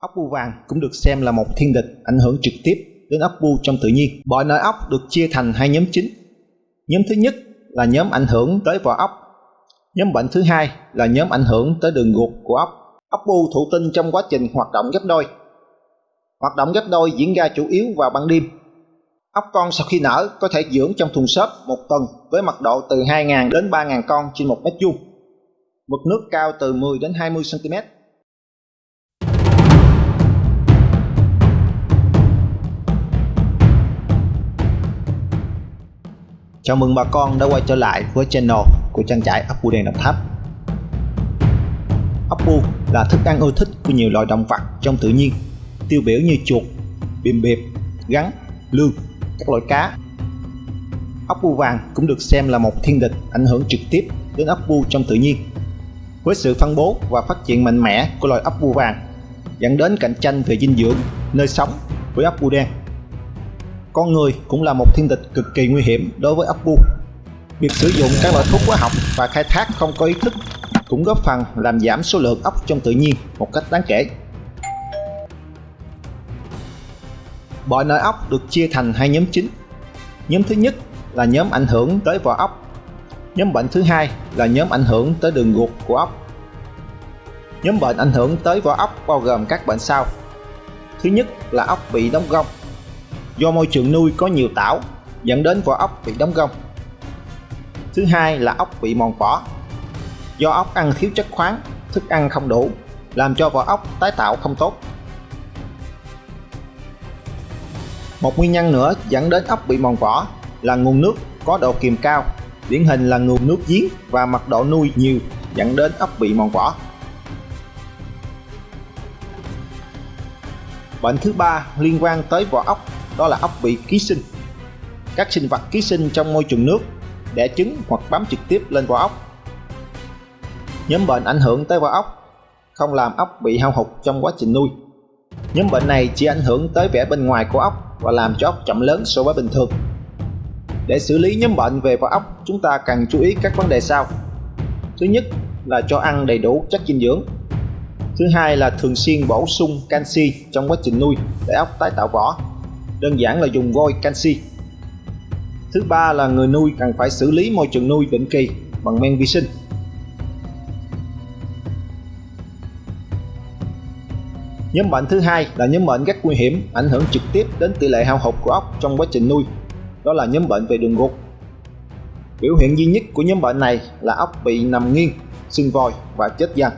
Ốc bu vàng cũng được xem là một thiên địch ảnh hưởng trực tiếp đến ốc bu trong tự nhiên. Bọ nợ ốc được chia thành hai nhóm chính. Nhóm thứ nhất là nhóm ảnh hưởng tới vỏ ốc. Nhóm bệnh thứ hai là nhóm ảnh hưởng tới đường ruột của ốc. Ốc bu thụ tinh trong quá trình hoạt động gấp đôi. Hoạt động gấp đôi diễn ra chủ yếu vào ban đêm. Ốc con sau khi nở có thể dưỡng trong thùng xốp một tuần với mật độ từ 2.000 đến 3.000 con trên một mét vuông. Mực nước cao từ 10 đến 20 cm Chào mừng bà con đã quay trở lại với channel của trang trại ốc bu đen Đồng Tháp. Ốc bu là thức ăn ưa thích của nhiều loài động vật trong tự nhiên, tiêu biểu như chuột, bìm bẹp gắn, lương, các loại cá. Ốc bu vàng cũng được xem là một thiên địch ảnh hưởng trực tiếp đến ốc bu trong tự nhiên. Với sự phân bố và phát triển mạnh mẽ của loài ốc bu vàng, dẫn đến cạnh tranh về dinh dưỡng, nơi sống với ốc bu đen con người cũng là một thiên địch cực kỳ nguy hiểm đối với ốc bu. Việc sử dụng các loại thuốc hóa học và khai thác không có ý thức cũng góp phần làm giảm số lượng ốc trong tự nhiên một cách đáng kể. Bọ nợ ốc được chia thành hai nhóm chính. Nhóm thứ nhất là nhóm ảnh hưởng tới vỏ ốc. Nhóm bệnh thứ hai là nhóm ảnh hưởng tới đường ruột của ốc. Nhóm bệnh ảnh hưởng tới vỏ ốc bao gồm các bệnh sau. Thứ nhất là ốc bị đóng gông do môi trường nuôi có nhiều tảo dẫn đến vỏ ốc bị đóng gông. Thứ hai là ốc bị mòn vỏ. Do ốc ăn thiếu chất khoáng, thức ăn không đủ, làm cho vỏ ốc tái tạo không tốt. Một nguyên nhân nữa dẫn đến ốc bị mòn vỏ là nguồn nước có độ kiềm cao, điển hình là nguồn nước giếng và mật độ nuôi nhiều dẫn đến ốc bị mòn vỏ. Bệnh thứ ba liên quan tới vỏ ốc đó là ốc bị ký sinh. Các sinh vật ký sinh trong môi trường nước đẻ trứng hoặc bám trực tiếp lên vỏ ốc. Nhóm bệnh ảnh hưởng tới vỏ ốc, không làm ốc bị hao hụt trong quá trình nuôi. Nhóm bệnh này chỉ ảnh hưởng tới vẻ bên ngoài của ốc và làm cho ốc chậm lớn so với bình thường. Để xử lý nhóm bệnh về vỏ ốc, chúng ta cần chú ý các vấn đề sau. Thứ nhất là cho ăn đầy đủ chất dinh dưỡng. Thứ hai là thường xuyên bổ sung canxi trong quá trình nuôi để ốc tái tạo vỏ đơn giản là dùng vôi canxi. Thứ ba là người nuôi cần phải xử lý môi trường nuôi định kỳ bằng men vi sinh. Nhóm bệnh thứ hai là nhóm bệnh rất nguy hiểm, ảnh hưởng trực tiếp đến tỷ lệ hao hụt của ốc trong quá trình nuôi. Đó là nhóm bệnh về đường ruột. Biểu hiện duy nhất của nhóm bệnh này là ốc bị nằm nghiêng, sưng vòi và chết dần.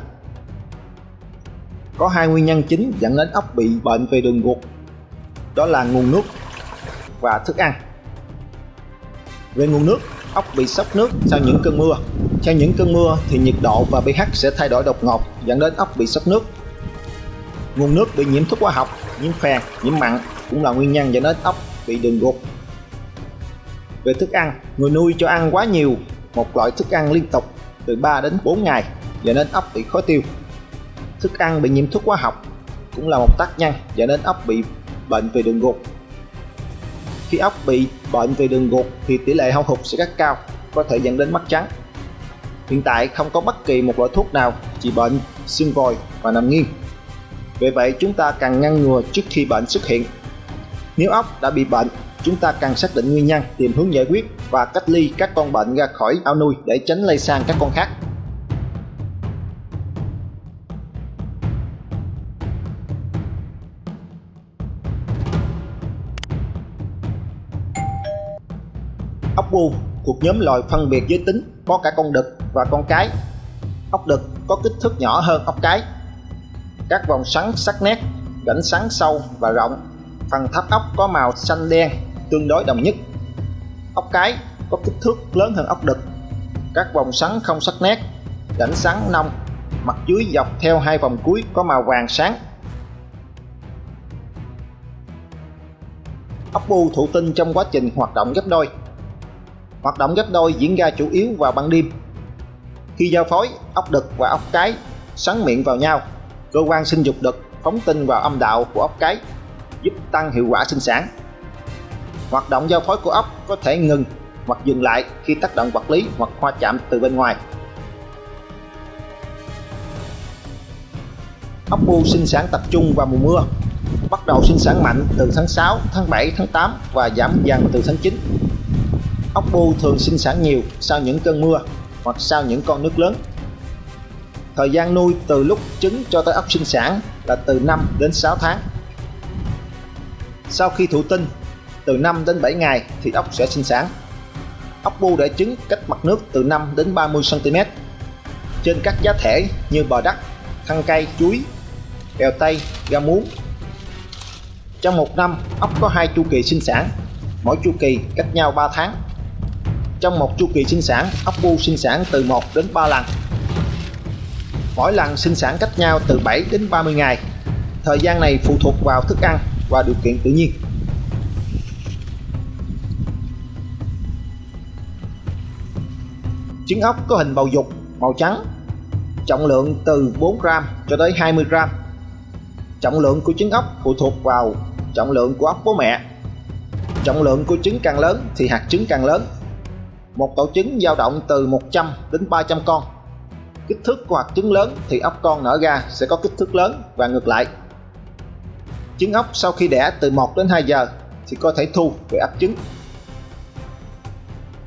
Có hai nguyên nhân chính dẫn đến ốc bị bệnh về đường ruột đó là nguồn nước và thức ăn. Về nguồn nước, ốc bị sốc nước sau những cơn mưa. Sau những cơn mưa thì nhiệt độ và pH sẽ thay đổi đột ngột dẫn đến ốc bị sốc nước. Nguồn nước bị nhiễm thuốc hóa học, nhiễm phèn, nhiễm mặn cũng là nguyên nhân dẫn đến ốc bị đường ruột. Về thức ăn, người nuôi cho ăn quá nhiều một loại thức ăn liên tục từ 3 đến 4 ngày dẫn đến ốc bị khó tiêu. Thức ăn bị nhiễm thuốc hóa học cũng là một tác nhân dẫn đến ốc bị bệnh về đường ruột. Khi ốc bị bệnh về đường ruột thì tỷ lệ hao hụt sẽ rất cao, có thể dẫn đến mắt trắng. Hiện tại không có bất kỳ một loại thuốc nào trị bệnh xương vòi và nằm nghiêng. Vì vậy chúng ta cần ngăn ngừa trước khi bệnh xuất hiện. Nếu ốc đã bị bệnh, chúng ta cần xác định nguyên nhân, tìm hướng giải quyết và cách ly các con bệnh ra khỏi ao nuôi để tránh lây sang các con khác. Ốc bu thuộc nhóm loài phân biệt giới tính có cả con đực và con cái. Ốc đực có kích thước nhỏ hơn ốc cái. Các vòng sắn sắc nét, rãnh sắn sâu và rộng. Phần tháp ốc có màu xanh đen tương đối đồng nhất. Ốc cái có kích thước lớn hơn ốc đực. Các vòng sắn không sắc nét, rãnh sắn nông, mặt dưới dọc theo hai vòng cuối có màu vàng sáng. Ốc bu thụ tinh trong quá trình hoạt động gấp đôi Hoạt động ghép đôi diễn ra chủ yếu vào ban đêm. Khi giao phối, ốc đực và ốc cái xoắn miệng vào nhau, cơ quan sinh dục đực phóng tinh vào âm đạo của ốc cái, giúp tăng hiệu quả sinh sản. Hoạt động giao phối của ốc có thể ngừng hoặc dừng lại khi tác động vật lý hoặc hoa chạm từ bên ngoài. ốc bu sinh sản tập trung vào mùa mưa bắt đầu sinh sản mạnh từ tháng 6, tháng 7, tháng 8 và giảm dần từ tháng 9 ốc bu thường sinh sản nhiều sau những cơn mưa hoặc sau những con nước lớn thời gian nuôi từ lúc trứng cho tới ốc sinh sản là từ 5 đến 6 tháng sau khi thụ tinh từ 5 đến 7 ngày thì ốc sẽ sinh sản ốc bu để trứng cách mặt nước từ 5 đến 30 cm trên các giá thể như bò đất, thân cây, chuối, bèo tây, ga muống. Trong một năm, ốc có hai chu kỳ sinh sản, mỗi chu kỳ cách nhau 3 tháng. Trong một chu kỳ sinh sản, ốc bu sinh sản từ 1 đến 3 lần. Mỗi lần sinh sản cách nhau từ 7 đến 30 ngày. Thời gian này phụ thuộc vào thức ăn và điều kiện tự nhiên. Trứng ốc có hình bầu dục màu trắng trọng lượng từ 4 gram cho tới 20 gram trọng lượng của trứng ốc phụ thuộc vào trọng lượng của ốc bố mẹ trọng lượng của trứng càng lớn thì hạt trứng càng lớn một tổ trứng dao động từ 100 đến 300 con. Kích thước của hạt trứng lớn thì ốc con nở ra sẽ có kích thước lớn và ngược lại. Trứng ốc sau khi đẻ từ 1 đến 2 giờ thì có thể thu về ấp trứng.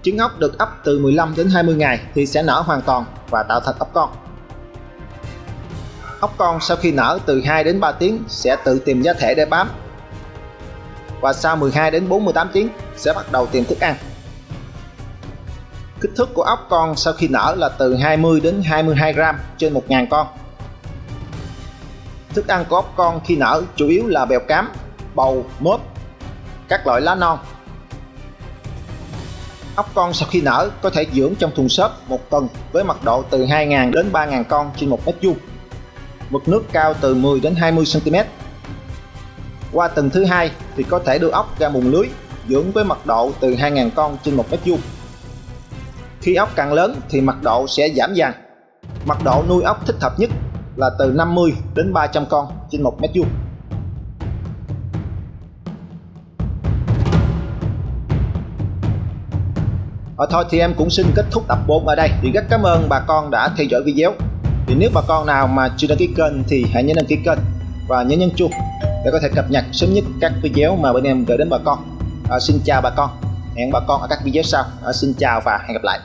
Trứng ốc được ấp từ 15 đến 20 ngày thì sẽ nở hoàn toàn và tạo thành ốc con. Ốc con sau khi nở từ 2 đến 3 tiếng sẽ tự tìm giá thể để bám và sau 12 đến 48 tiếng sẽ bắt đầu tìm thức ăn kích thước của ốc con sau khi nở là từ 20 đến 22 gram trên 1.000 con. Thức ăn của ốc con khi nở chủ yếu là bèo cám, bầu mốt các loại lá non. Ốc con sau khi nở có thể dưỡng trong thùng xốp một tuần với mật độ từ 2.000 đến 3.000 con trên một mét vuông. Mực nước cao từ 10 đến 20 cm qua tuần thứ hai thì có thể đưa ốc ra mùng lưới, dưỡng với mật độ từ 2.000 con trên một mét vuông khi ốc càng lớn thì mật độ sẽ giảm dần. Mật độ nuôi ốc thích hợp nhất là từ 50 đến 300 con trên một mét vuông. Ở thôi thì em cũng xin kết thúc tập 4 ở đây. Thì rất cảm ơn bà con đã theo dõi video. Thì nếu bà con nào mà chưa đăng ký kênh thì hãy nhớ đăng ký kênh và nhớ nhấn chuông để có thể cập nhật sớm nhất các video mà bên em gửi đến bà con. À, xin chào bà con. Hẹn bà con ở các video sau. À, xin chào và hẹn gặp lại.